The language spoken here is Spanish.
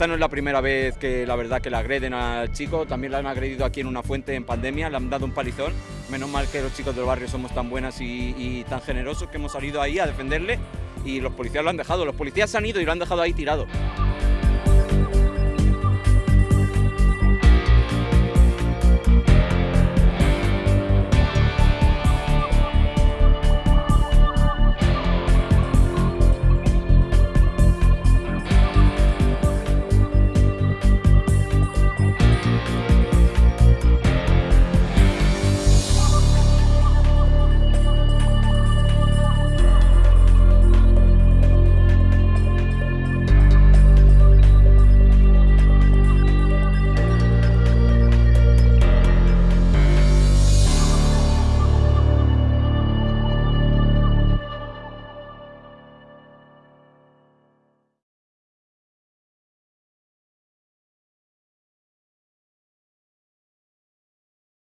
esta no es la primera vez que la verdad que le agreden al chico, también la han agredido aquí en una fuente en pandemia, le han dado un palizón. Menos mal que los chicos del barrio somos tan buenas y, y tan generosos que hemos salido ahí a defenderle y los policías lo han dejado. Los policías se han ido y lo han dejado ahí tirado.